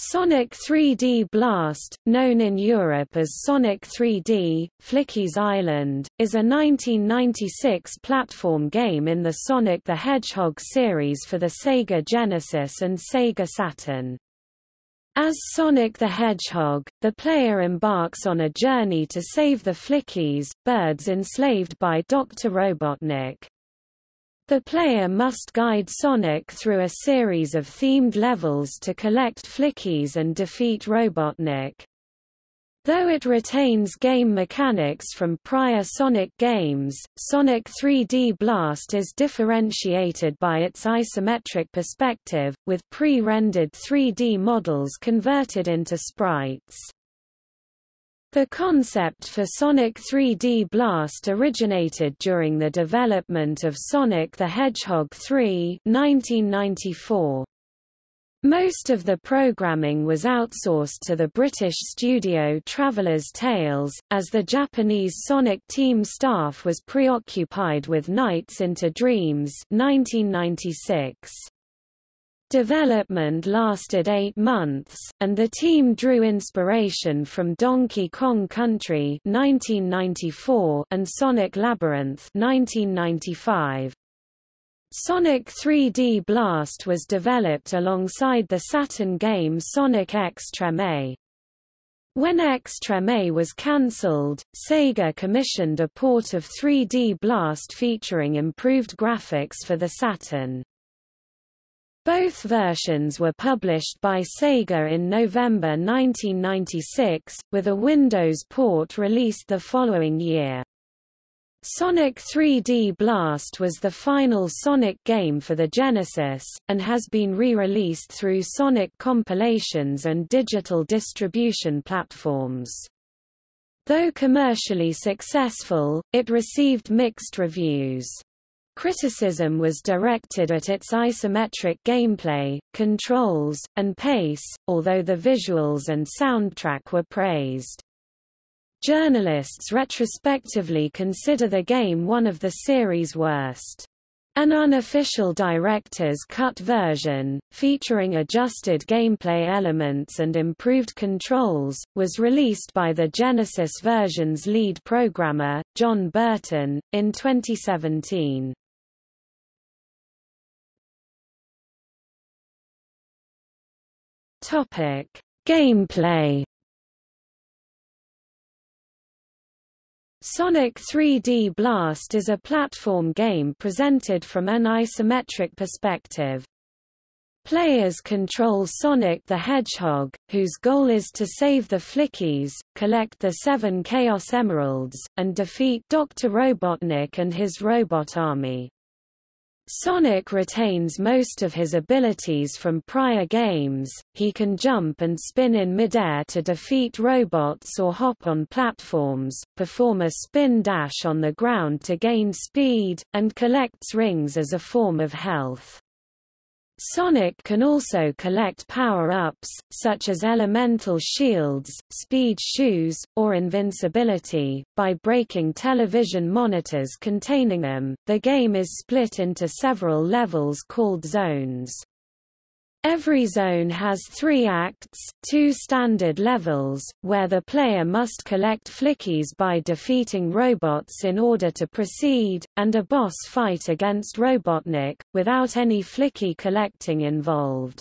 Sonic 3D Blast, known in Europe as Sonic 3D, Flickies' Island, is a 1996 platform game in the Sonic the Hedgehog series for the Sega Genesis and Sega Saturn. As Sonic the Hedgehog, the player embarks on a journey to save the Flickies, birds enslaved by Dr. Robotnik. The player must guide Sonic through a series of themed levels to collect Flickies and defeat Robotnik. Though it retains game mechanics from prior Sonic games, Sonic 3D Blast is differentiated by its isometric perspective, with pre-rendered 3D models converted into sprites. The concept for Sonic 3D Blast originated during the development of Sonic the Hedgehog 3 1994. Most of the programming was outsourced to the British studio Traveller's Tales, as the Japanese Sonic team staff was preoccupied with Nights into Dreams 1996. Development lasted eight months, and the team drew inspiration from Donkey Kong Country 1994 and Sonic Labyrinth 1995. Sonic 3D Blast was developed alongside the Saturn game Sonic X-Treme. When X-Treme was cancelled, Sega commissioned a port of 3D Blast featuring improved graphics for the Saturn. Both versions were published by Sega in November 1996, with a Windows port released the following year. Sonic 3D Blast was the final Sonic game for the Genesis, and has been re-released through Sonic compilations and digital distribution platforms. Though commercially successful, it received mixed reviews. Criticism was directed at its isometric gameplay, controls, and pace, although the visuals and soundtrack were praised. Journalists retrospectively consider the game one of the series' worst. An unofficial director's cut version, featuring adjusted gameplay elements and improved controls, was released by the Genesis version's lead programmer, John Burton, in 2017. Topic: Gameplay. Sonic 3D Blast is a platform game presented from an isometric perspective. Players control Sonic the Hedgehog, whose goal is to save the Flickies, collect the seven Chaos Emeralds, and defeat Dr. Robotnik and his robot army. Sonic retains most of his abilities from prior games, he can jump and spin in midair to defeat robots or hop on platforms, perform a spin dash on the ground to gain speed, and collects rings as a form of health. Sonic can also collect power-ups, such as elemental shields, speed shoes, or invincibility, by breaking television monitors containing them. The game is split into several levels called zones. Every zone has three acts, two standard levels, where the player must collect flickies by defeating robots in order to proceed, and a boss fight against Robotnik, without any flicky collecting involved.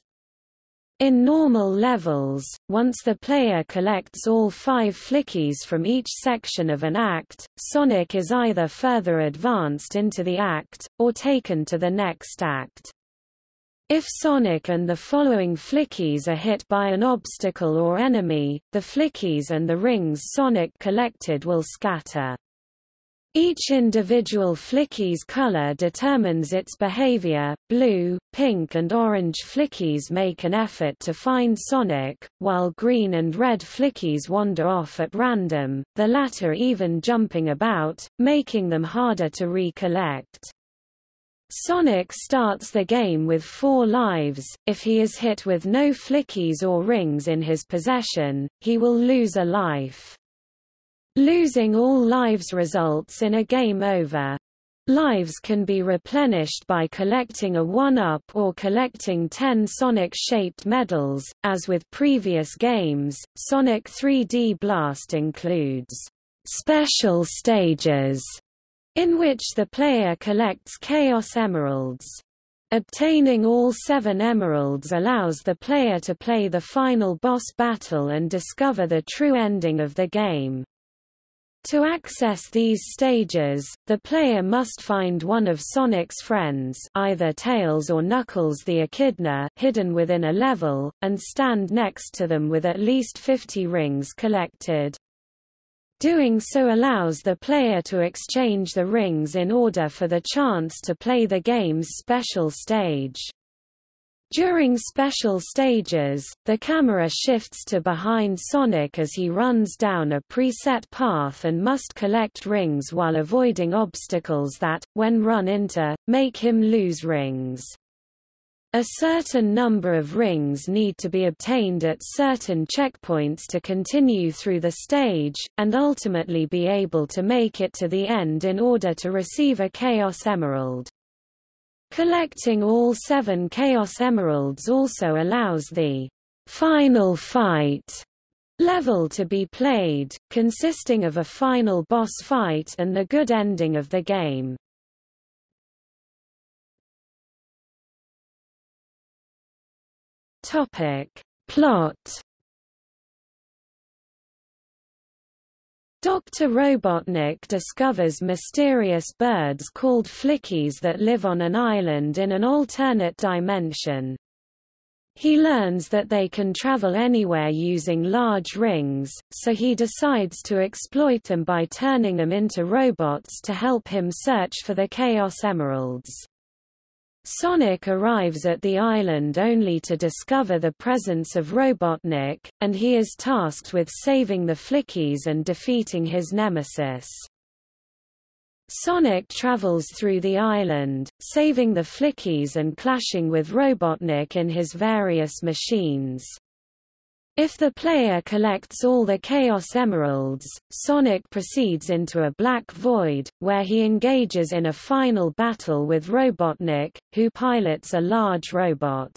In normal levels, once the player collects all five flickies from each section of an act, Sonic is either further advanced into the act, or taken to the next act. If Sonic and the following flickies are hit by an obstacle or enemy, the flickies and the rings Sonic collected will scatter. Each individual flickie's color determines its behavior. Blue, pink and orange flickies make an effort to find Sonic, while green and red flickies wander off at random, the latter even jumping about, making them harder to recollect. Sonic starts the game with four lives, if he is hit with no flickies or rings in his possession, he will lose a life. Losing all lives results in a game over. Lives can be replenished by collecting a 1-up or collecting 10 Sonic-shaped medals. As with previous games, Sonic 3D Blast includes special stages in which the player collects Chaos Emeralds. Obtaining all seven emeralds allows the player to play the final boss battle and discover the true ending of the game. To access these stages, the player must find one of Sonic's friends either Tails or Knuckles the Echidna hidden within a level, and stand next to them with at least 50 rings collected. Doing so allows the player to exchange the rings in order for the chance to play the game's special stage. During special stages, the camera shifts to behind Sonic as he runs down a preset path and must collect rings while avoiding obstacles that, when run into, make him lose rings. A certain number of rings need to be obtained at certain checkpoints to continue through the stage, and ultimately be able to make it to the end in order to receive a Chaos Emerald. Collecting all seven Chaos Emeralds also allows the final fight level to be played, consisting of a final boss fight and the good ending of the game. Topic. Plot Dr. Robotnik discovers mysterious birds called flickies that live on an island in an alternate dimension. He learns that they can travel anywhere using large rings, so he decides to exploit them by turning them into robots to help him search for the Chaos Emeralds. Sonic arrives at the island only to discover the presence of Robotnik, and he is tasked with saving the Flickies and defeating his nemesis. Sonic travels through the island, saving the Flickies and clashing with Robotnik in his various machines. If the player collects all the Chaos Emeralds, Sonic proceeds into a black void, where he engages in a final battle with Robotnik, who pilots a large robot.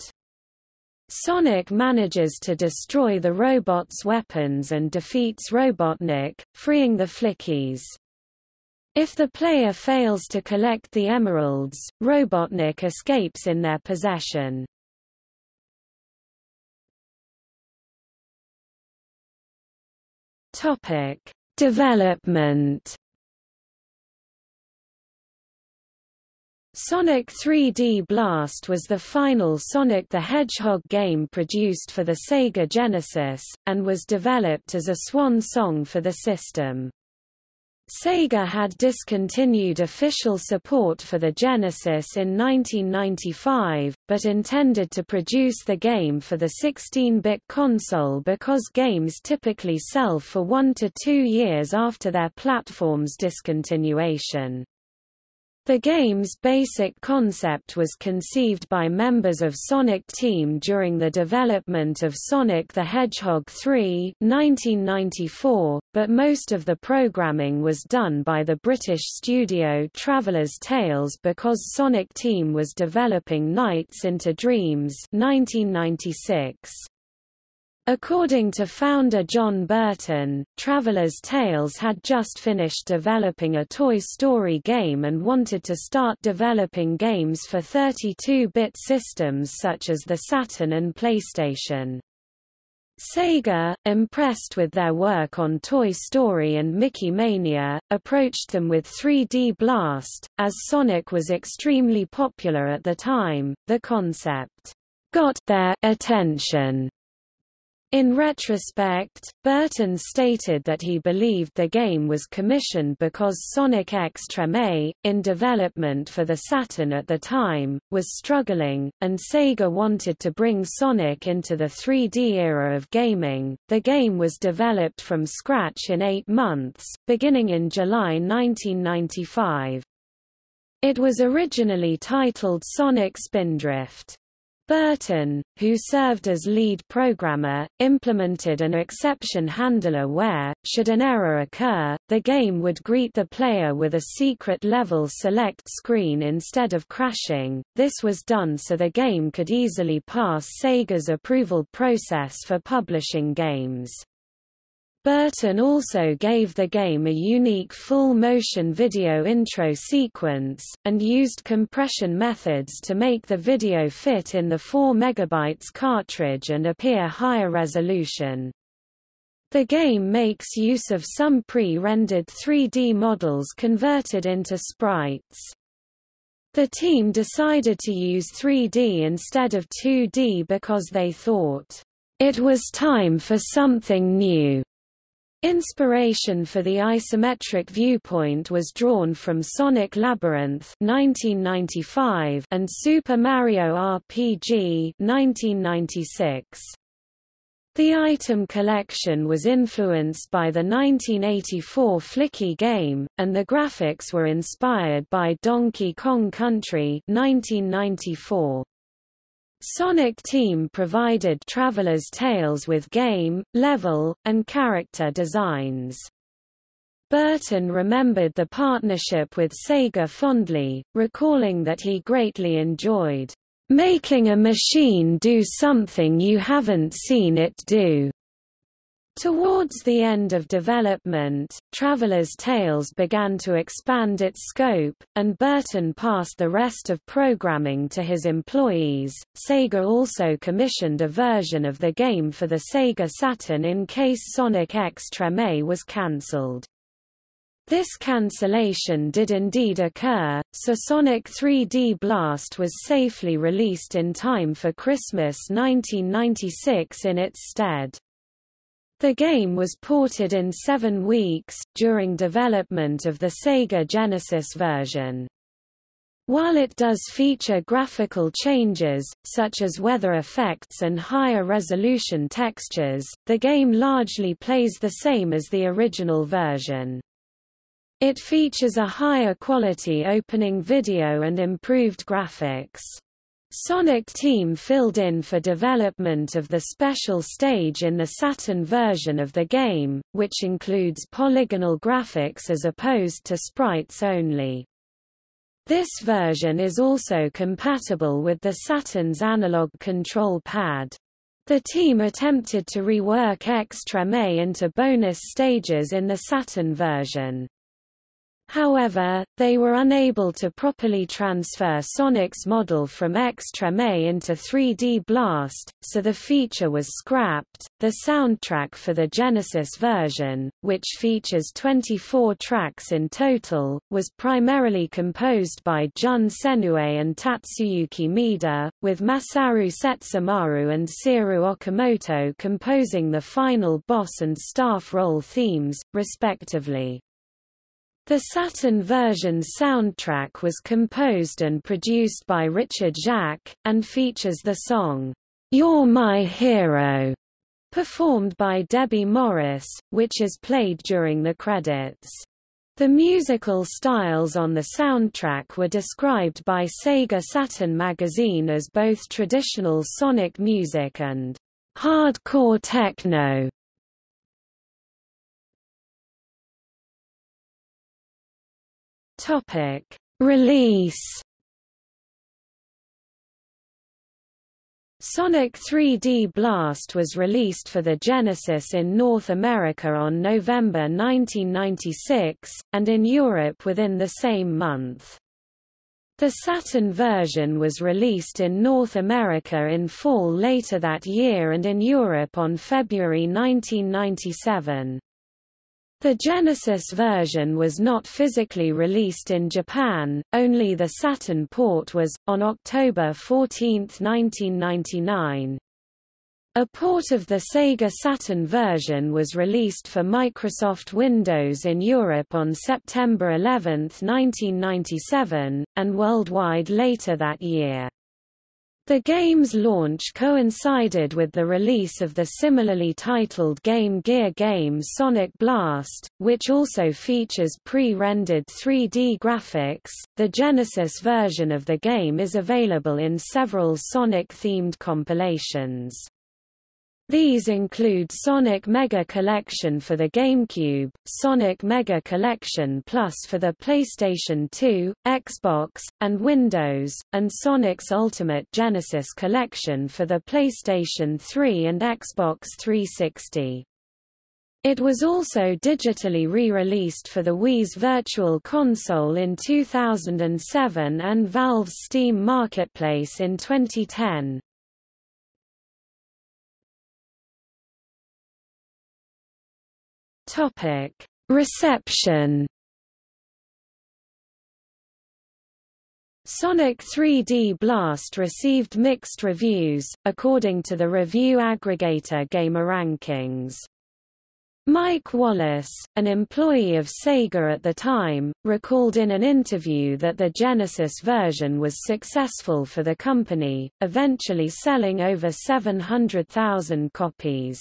Sonic manages to destroy the robot's weapons and defeats Robotnik, freeing the Flickies. If the player fails to collect the emeralds, Robotnik escapes in their possession. Topic: Development. Sonic 3D Blast was the final Sonic the Hedgehog game produced for the Sega Genesis, and was developed as a swan song for the system. Sega had discontinued official support for the Genesis in 1995, but intended to produce the game for the 16-bit console because games typically sell for one to two years after their platform's discontinuation. The game's basic concept was conceived by members of Sonic Team during the development of Sonic the Hedgehog 3 1994, but most of the programming was done by the British studio Traveller's Tales because Sonic Team was developing Nights into Dreams 1996. According to founder John Burton, Traveller's Tales had just finished developing a Toy Story game and wanted to start developing games for 32-bit systems such as the Saturn and PlayStation. Sega, impressed with their work on Toy Story and Mickey Mania, approached them with 3D Blast. As Sonic was extremely popular at the time, the concept got their attention in retrospect, Burton stated that he believed the game was commissioned because Sonic X Treme, in development for the Saturn at the time, was struggling, and Sega wanted to bring Sonic into the 3D era of gaming. The game was developed from scratch in eight months, beginning in July 1995. It was originally titled Sonic Spindrift. Burton, who served as lead programmer, implemented an exception handler where, should an error occur, the game would greet the player with a secret level select screen instead of crashing. This was done so the game could easily pass Sega's approval process for publishing games. Burton also gave the game a unique full-motion video intro sequence, and used compression methods to make the video fit in the 4 MB cartridge and appear higher resolution. The game makes use of some pre-rendered 3D models converted into sprites. The team decided to use 3D instead of 2D because they thought, it was time for something new. Inspiration for the isometric viewpoint was drawn from Sonic Labyrinth 1995 and Super Mario RPG 1996. The item collection was influenced by the 1984 Flicky game, and the graphics were inspired by Donkey Kong Country 1994. Sonic Team provided Traveller's Tales with game, level, and character designs. Burton remembered the partnership with Sega fondly, recalling that he greatly enjoyed making a machine do something you haven't seen it do. Towards the end of development, Traveller's Tales began to expand its scope, and Burton passed the rest of programming to his employees. Sega also commissioned a version of the game for the Sega Saturn in case Sonic X Treme was cancelled. This cancellation did indeed occur, so Sonic 3D Blast was safely released in time for Christmas 1996 in its stead. The game was ported in seven weeks, during development of the Sega Genesis version. While it does feature graphical changes, such as weather effects and higher resolution textures, the game largely plays the same as the original version. It features a higher quality opening video and improved graphics. Sonic Team filled in for development of the special stage in the Saturn version of the game, which includes polygonal graphics as opposed to sprites only. This version is also compatible with the Saturn's analog control pad. The team attempted to rework Treme into bonus stages in the Saturn version. However, they were unable to properly transfer Sonic's model from X Treme into 3D Blast, so the feature was scrapped. The soundtrack for the Genesis version, which features 24 tracks in total, was primarily composed by Jun Senoue and Tatsuyuki Maeda, with Masaru Setsumaru and Seirou Okamoto composing the final boss and staff roll themes, respectively. The Saturn version's soundtrack was composed and produced by Richard Jacques, and features the song, You're My Hero, performed by Debbie Morris, which is played during the credits. The musical styles on the soundtrack were described by Sega Saturn magazine as both traditional sonic music and hardcore techno. Topic: Release Sonic 3D Blast was released for the Genesis in North America on November 1996, and in Europe within the same month. The Saturn version was released in North America in fall later that year and in Europe on February 1997. The Genesis version was not physically released in Japan, only the Saturn port was, on October 14, 1999. A port of the Sega Saturn version was released for Microsoft Windows in Europe on September 11, 1997, and worldwide later that year. The game's launch coincided with the release of the similarly titled Game Gear game Sonic Blast, which also features pre-rendered 3D graphics. The Genesis version of the game is available in several Sonic-themed compilations. These include Sonic Mega Collection for the GameCube, Sonic Mega Collection Plus for the PlayStation 2, Xbox, and Windows, and Sonic's Ultimate Genesis Collection for the PlayStation 3 and Xbox 360. It was also digitally re-released for the Wii's Virtual Console in 2007 and Valve's Steam Marketplace in 2010. Topic: Reception. Sonic 3D Blast received mixed reviews, according to the review aggregator GameRankings. Mike Wallace, an employee of Sega at the time, recalled in an interview that the Genesis version was successful for the company, eventually selling over 700,000 copies.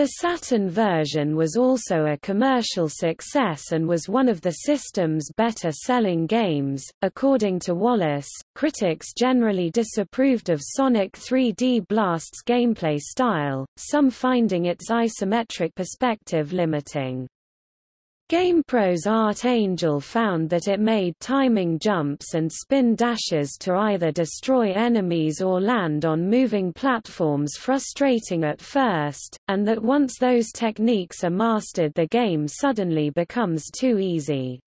The Saturn version was also a commercial success and was one of the system's better selling games. According to Wallace, critics generally disapproved of Sonic 3D Blast's gameplay style, some finding its isometric perspective limiting. GamePro's Art Angel found that it made timing jumps and spin dashes to either destroy enemies or land on moving platforms frustrating at first, and that once those techniques are mastered the game suddenly becomes too easy.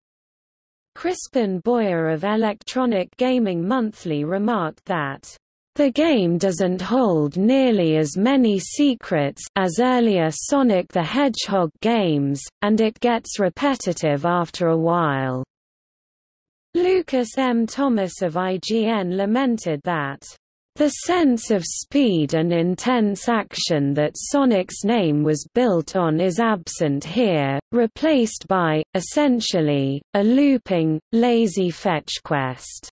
Crispin Boyer of Electronic Gaming Monthly remarked that the game doesn't hold nearly as many secrets as earlier Sonic the Hedgehog games, and it gets repetitive after a while. Lucas M. Thomas of IGN lamented that the sense of speed and intense action that Sonic's name was built on is absent here, replaced by, essentially, a looping, lazy fetch quest.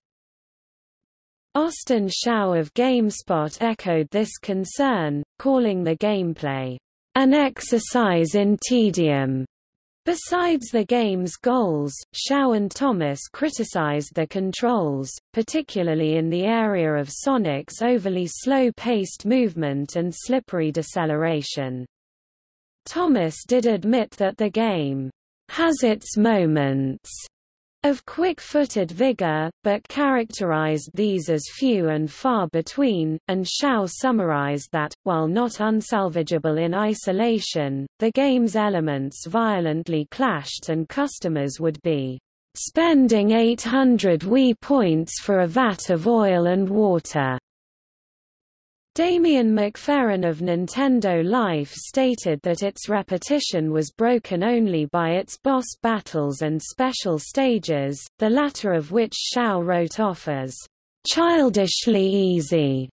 Austin Shau of GameSpot echoed this concern, calling the gameplay, an exercise in tedium. Besides the game's goals, Shau and Thomas criticized the controls, particularly in the area of Sonic's overly slow-paced movement and slippery deceleration. Thomas did admit that the game has its moments of quick-footed vigor, but characterized these as few and far between, and Shau summarized that, while not unsalvageable in isolation, the game's elements violently clashed and customers would be spending 800 Wii points for a vat of oil and water. Damien McFerran of Nintendo Life stated that its repetition was broken only by its boss battles and special stages, the latter of which Shau wrote off as childishly easy.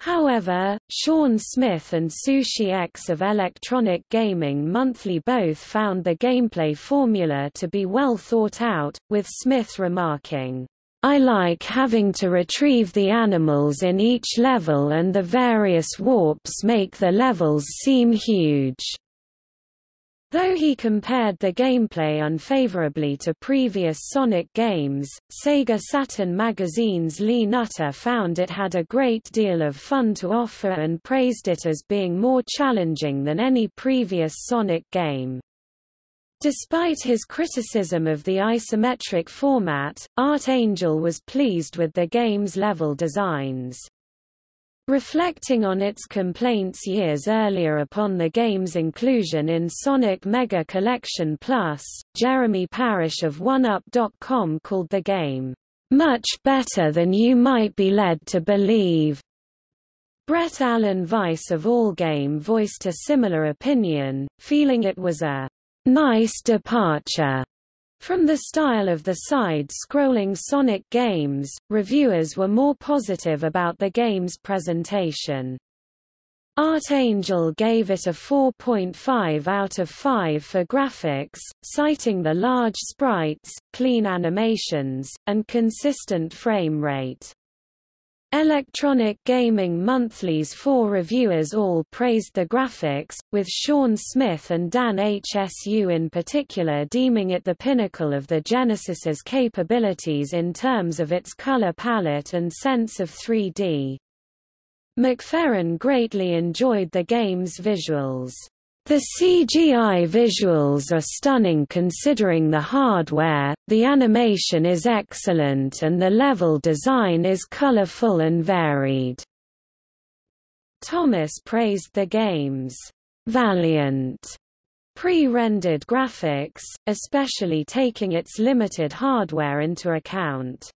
However, Sean Smith and Sushi X of Electronic Gaming Monthly both found the gameplay formula to be well thought out, with Smith remarking, I like having to retrieve the animals in each level and the various warps make the levels seem huge. Though he compared the gameplay unfavorably to previous Sonic games, Sega Saturn magazine's Lee Nutter found it had a great deal of fun to offer and praised it as being more challenging than any previous Sonic game. Despite his criticism of the isometric format, Art Angel was pleased with the game's level designs. Reflecting on its complaints years earlier upon the game's inclusion in Sonic Mega Collection Plus, Jeremy Parish of 1UP.com called the game, "...much better than you might be led to believe." Brett Alan Weiss of Allgame voiced a similar opinion, feeling it was a nice departure from the style of the side-scrolling Sonic games, reviewers were more positive about the game's presentation. Art Angel gave it a 4.5 out of 5 for graphics, citing the large sprites, clean animations, and consistent frame rate. Electronic Gaming Monthly's four reviewers all praised the graphics, with Sean Smith and Dan Hsu in particular deeming it the pinnacle of the Genesis's capabilities in terms of its color palette and sense of 3D. McFerran greatly enjoyed the game's visuals. The CGI visuals are stunning considering the hardware, the animation is excellent and the level design is colorful and varied. Thomas praised the game's valiant pre-rendered graphics, especially taking its limited hardware into account.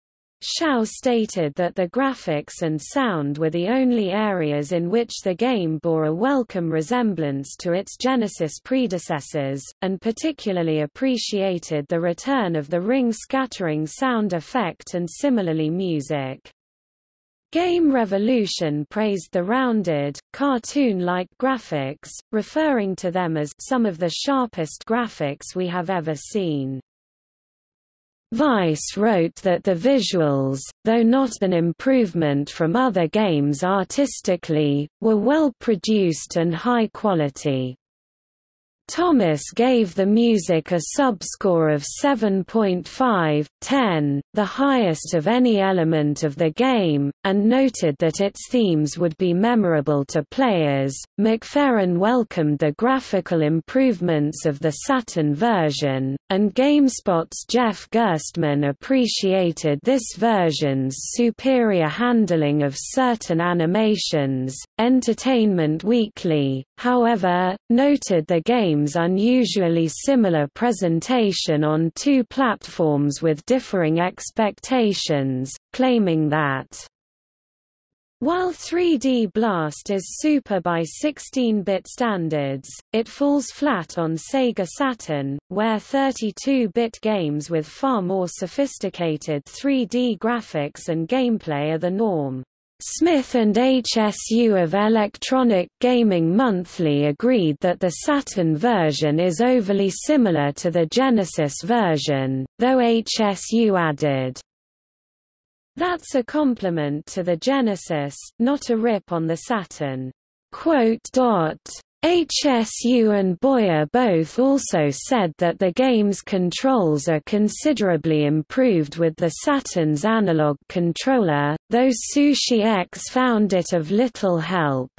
Shau stated that the graphics and sound were the only areas in which the game bore a welcome resemblance to its Genesis predecessors, and particularly appreciated the return of the ring scattering sound effect and similarly music. Game Revolution praised the rounded, cartoon-like graphics, referring to them as some of the sharpest graphics we have ever seen. Vice wrote that the visuals, though not an improvement from other games artistically, were well produced and high quality. Thomas gave the music a subscore of 7.5, 10, the highest of any element of the game, and noted that its themes would be memorable to players. McFerran welcomed the graphical improvements of the Saturn version, and GameSpot's Jeff Gerstmann appreciated this version's superior handling of certain animations. Entertainment Weekly, however, noted the game game's unusually similar presentation on two platforms with differing expectations, claiming that while 3D Blast is super by 16-bit standards, it falls flat on Sega Saturn, where 32-bit games with far more sophisticated 3D graphics and gameplay are the norm. Smith and Hsu of Electronic Gaming Monthly agreed that the Saturn version is overly similar to the Genesis version, though Hsu added, That's a compliment to the Genesis, not a rip on the Saturn. Hsu and Boyer both also said that the game's controls are considerably improved with the Saturn's analog controller, though Sushi X found it of little help.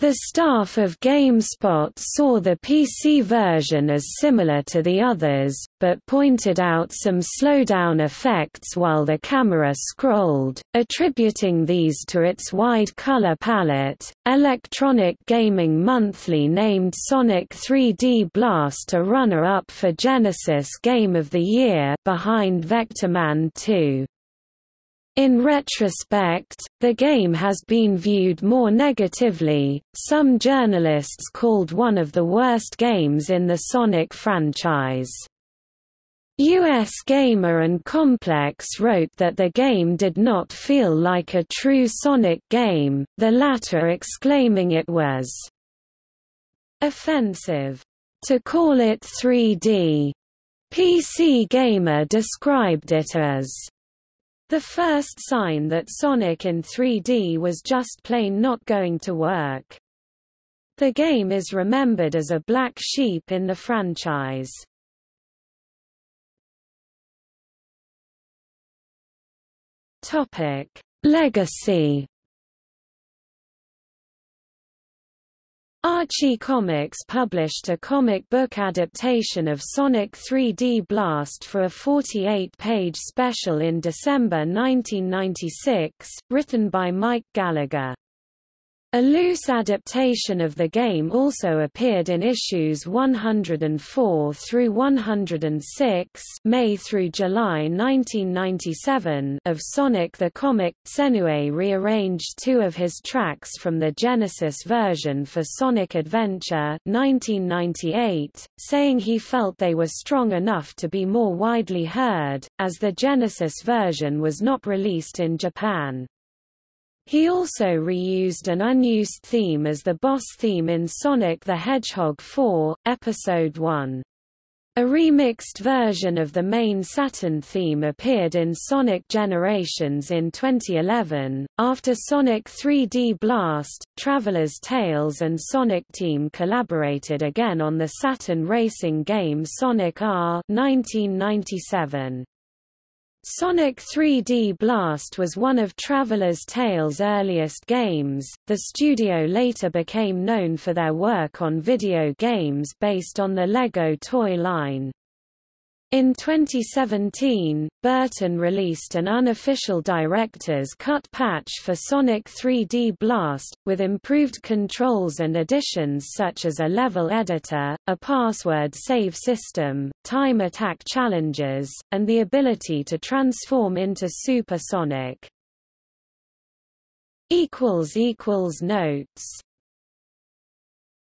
The staff of GameSpot saw the PC version as similar to the others, but pointed out some slowdown effects while the camera scrolled, attributing these to its wide color palette. Electronic Gaming Monthly named Sonic 3D Blast a runner-up for Genesis Game of the Year behind Vectorman 2. In retrospect, the game has been viewed more negatively, some journalists called one of the worst games in the Sonic franchise. US Gamer and Complex wrote that the game did not feel like a true Sonic game, the latter exclaiming it was offensive to call it 3D. PC Gamer described it as the first sign that Sonic in 3D was just plain not going to work. The game is remembered as a black sheep in the franchise. Topic: Legacy Archie Comics published a comic book adaptation of Sonic 3D Blast for a 48-page special in December 1996, written by Mike Gallagher. A loose adaptation of the game also appeared in issues 104 through 106 May through July 1997 of Sonic the Comic. Senoue rearranged two of his tracks from the Genesis version for Sonic Adventure 1998, saying he felt they were strong enough to be more widely heard, as the Genesis version was not released in Japan. He also reused an unused theme as the boss theme in Sonic the Hedgehog 4, Episode 1. A remixed version of the main Saturn theme appeared in Sonic Generations in 2011. After Sonic 3D Blast, Traveller's Tales and Sonic Team collaborated again on the Saturn racing game Sonic R 1997. Sonic 3D Blast was one of Traveller's Tales' earliest games. The studio later became known for their work on video games based on the Lego toy line. In 2017, Burton released an unofficial director's cut patch for Sonic 3D Blast, with improved controls and additions such as a level editor, a password save system, time attack challenges, and the ability to transform into Super Sonic. Notes